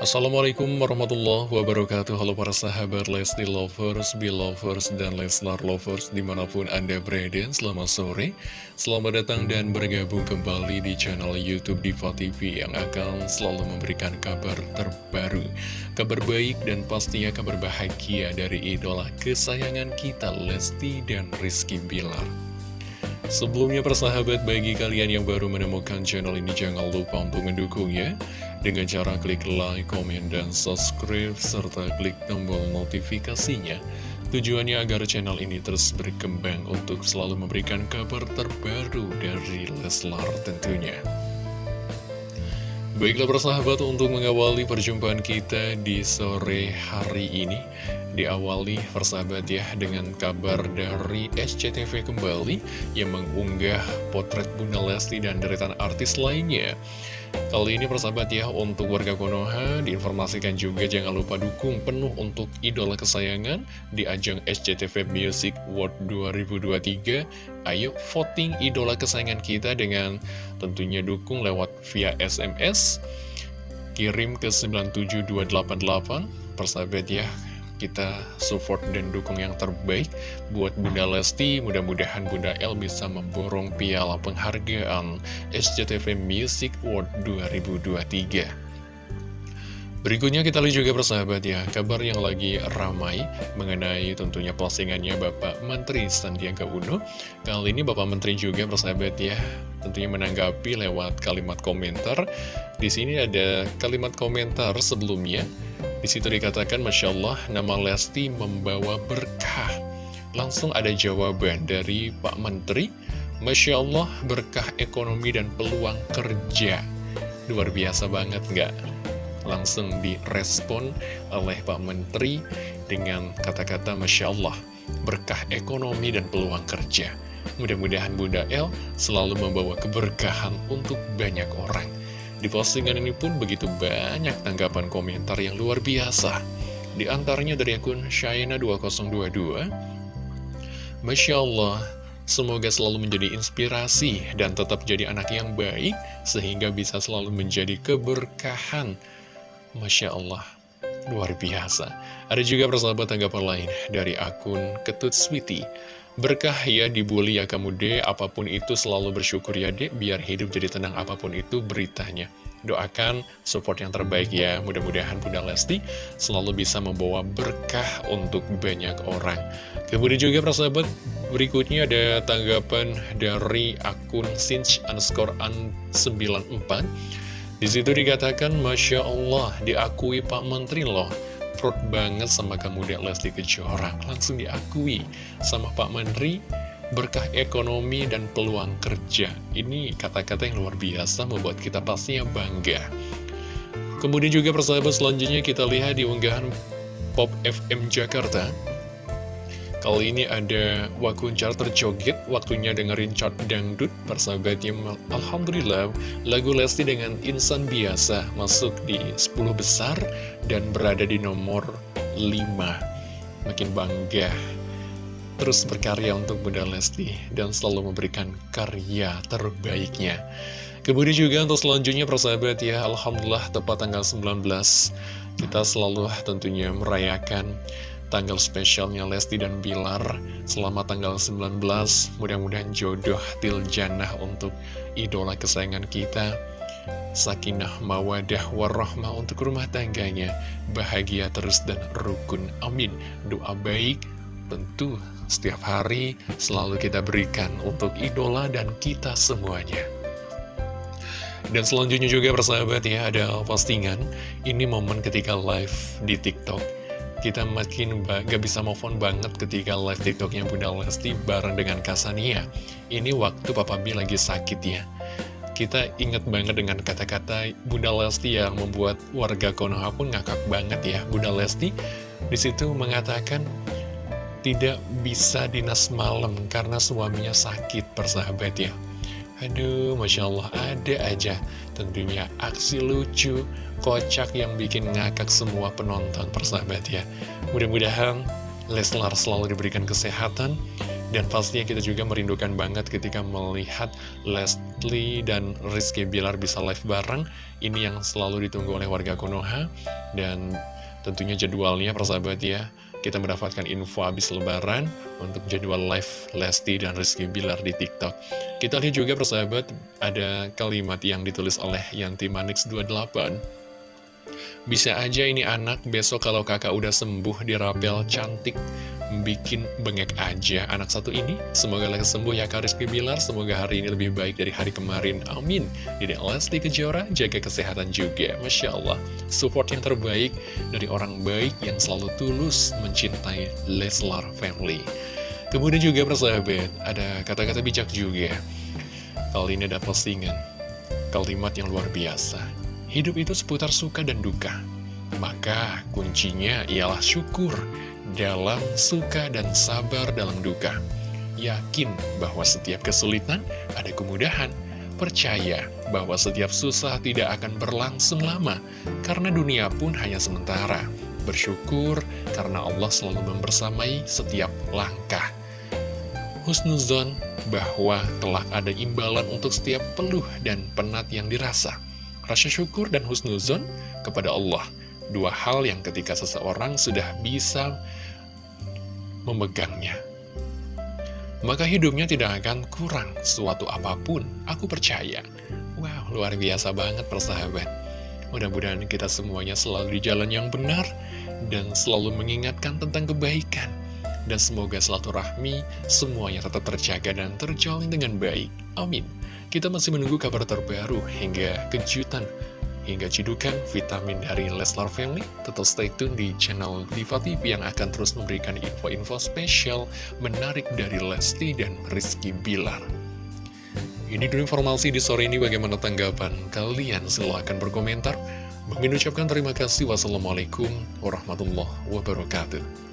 Assalamualaikum warahmatullahi wabarakatuh. Halo para sahabat Lesti Lovers, Belovers, dan Leslar Lovers di mana pun Anda berada Selamat sore, selamat datang dan bergabung kembali di channel Youtube Diva TV Yang akan selalu memberikan kabar terbaru Kabar baik dan pastinya kabar bahagia dari idola kesayangan kita Lesti dan Rizky Bilar Sebelumnya persahabat bagi kalian yang baru menemukan channel ini jangan lupa untuk mendukungnya dengan cara klik like, komen, dan subscribe serta klik tombol notifikasinya. Tujuannya agar channel ini terus berkembang untuk selalu memberikan kabar terbaru dari Leslar tentunya. Baiklah persahabat untuk mengawali perjumpaan kita di sore hari ini Diawali persahabat ya dengan kabar dari SCTV kembali yang mengunggah potret Bunda Lesti dan deretan artis lainnya. Kali ini persahabat ya untuk warga Konoha diinformasikan juga jangan lupa dukung penuh untuk idola kesayangan di ajang SCTV Music World 2023. Ayo voting idola kesayangan kita dengan tentunya dukung lewat via SMS kirim ke 97288 persahabat ya kita support dan dukung yang terbaik buat Bunda Lesti. Mudah-mudahan Bunda El bisa memborong piala penghargaan SCTV Music Award 2023. Berikutnya kita lihat juga persahabat ya, kabar yang lagi ramai mengenai tentunya postingannya Bapak Menteri Sandiaga Uno. Kali ini Bapak Menteri juga persahabat ya, tentunya menanggapi lewat kalimat komentar. Di sini ada kalimat komentar sebelumnya, di situ dikatakan Masya Allah nama Lesti membawa berkah. Langsung ada jawaban dari Pak Menteri, Masya Allah berkah ekonomi dan peluang kerja. Luar biasa banget nggak? langsung direspon oleh Pak Menteri dengan kata-kata Masya Allah, berkah ekonomi dan peluang kerja. Mudah-mudahan Bunda El selalu membawa keberkahan untuk banyak orang. Di postingan ini pun begitu banyak tanggapan komentar yang luar biasa. Di antaranya dari akun Shaina2022, Masya Allah, semoga selalu menjadi inspirasi dan tetap jadi anak yang baik, sehingga bisa selalu menjadi keberkahan Masya Allah, luar biasa. Ada juga persahabat tanggapan lain dari akun Ketut Sweety. Berkah ya dibully ya kamu deh, apa pun itu selalu bersyukur ya dek, biar hidup jadi tenang apa pun itu beritanya. Doakan support yang terbaik ya, mudah-mudahan Bunda Lesti selalu bisa membawa berkah untuk banyak orang. Kemudian juga persahabat, berikutnya ada tanggapan dari akun Sinch underscore 94 di situ dikatakan, Masya Allah, diakui Pak Menteri loh. Perut banget sama kamu Dek Kejora. Langsung diakui sama Pak Menteri, berkah ekonomi dan peluang kerja. Ini kata-kata yang luar biasa membuat kita pastinya bangga. Kemudian juga persahabat selanjutnya kita lihat di unggahan Pop FM Jakarta. Kali ini ada Wakuncar terjoget, waktunya dengerin chart dangdut, persahabatnya Alhamdulillah, lagu Lesti dengan insan biasa masuk di 10 besar dan berada di nomor 5. Makin bangga, terus berkarya untuk Bunda Lesti dan selalu memberikan karya terbaiknya. Kemudian juga untuk selanjutnya persahabat ya, Alhamdulillah tepat tanggal 19, kita selalu tentunya merayakan tanggal spesialnya Lesti dan Bilar Selamat tanggal 19 Mudah-mudahan jodoh Tiljannah untuk idola kesayangan kita Sakinah mawadah warahmah untuk rumah tangganya Bahagia terus dan rukun Amin. Doa baik tentu setiap hari selalu kita berikan untuk idola dan kita semuanya. Dan selanjutnya juga persahabat ya ada postingan. Ini momen ketika live di TikTok kita makin gak bisa move on banget ketika live tiktoknya Bunda Lesti bareng dengan Kasania. Ini waktu Papa B lagi sakit ya. Kita inget banget dengan kata-kata Bunda Lesti yang membuat warga Konoha pun ngakak banget ya. Bunda Lesti di situ mengatakan tidak bisa dinas malam karena suaminya sakit persahabat ya. Aduh, Masya Allah, ada aja tentunya aksi lucu, kocak yang bikin ngakak semua penonton persahabat ya. Mudah-mudahan Leslar selalu diberikan kesehatan, Dan pastinya kita juga merindukan banget ketika melihat Lesti dan Rizky Bilar bisa live bareng. Ini yang selalu ditunggu oleh warga Konoha. Dan tentunya jadwalnya persahabat ya. Kita mendapatkan info habis lebaran untuk jadwal live Lesti dan Rizky Bilar di TikTok. Kita lihat juga persahabat ada kalimat yang ditulis oleh Yanti Manix 28. Bisa aja ini anak besok kalau kakak udah sembuh dirapel cantik bikin bengek aja anak satu ini. Semoga lekas sembuh ya Kak Rizky Bilar. Semoga hari ini lebih baik dari hari kemarin. Amin. Jadi Lesti Kejora jaga kesehatan juga. Masya Allah. Support yang terbaik dari orang baik yang selalu tulus mencintai Leslar Family. Kemudian juga persahabat, ada kata-kata bijak juga. Kali ini ada postingan. Kalimat yang luar biasa. Hidup itu seputar suka dan duka. Maka kuncinya ialah syukur dalam suka dan sabar dalam duka. Yakin bahwa setiap kesulitan ada kemudahan. Percaya bahwa setiap susah tidak akan berlangsung lama, karena dunia pun hanya sementara. Bersyukur karena Allah selalu membersamai setiap langkah. Husnuzon bahwa telah ada imbalan untuk setiap peluh dan penat yang dirasa. Rasa syukur dan husnuzon kepada Allah Dua hal yang ketika seseorang sudah bisa memegangnya. Maka hidupnya tidak akan kurang suatu apa pun, aku percaya. Wow, luar biasa banget persahabat. Mudah-mudahan kita semuanya selalu di jalan yang benar dan selalu mengingatkan tentang kebaikan. Dan semoga selalu rahmi semuanya tetap terjaga dan terjalin dengan baik. Amin. Kita masih menunggu kabar terbaru hingga kejutan hingga cidukan vitamin dari Leslar Family. Tetap stay tune di channel Diva TV yang akan terus memberikan info-info spesial menarik dari Lesti dan Rizky Bilar. Ini dulu informasi di sore ini bagaimana tanggapan kalian silahkan berkomentar. Mengucapkan terima kasih. Wassalamualaikum warahmatullahi wabarakatuh.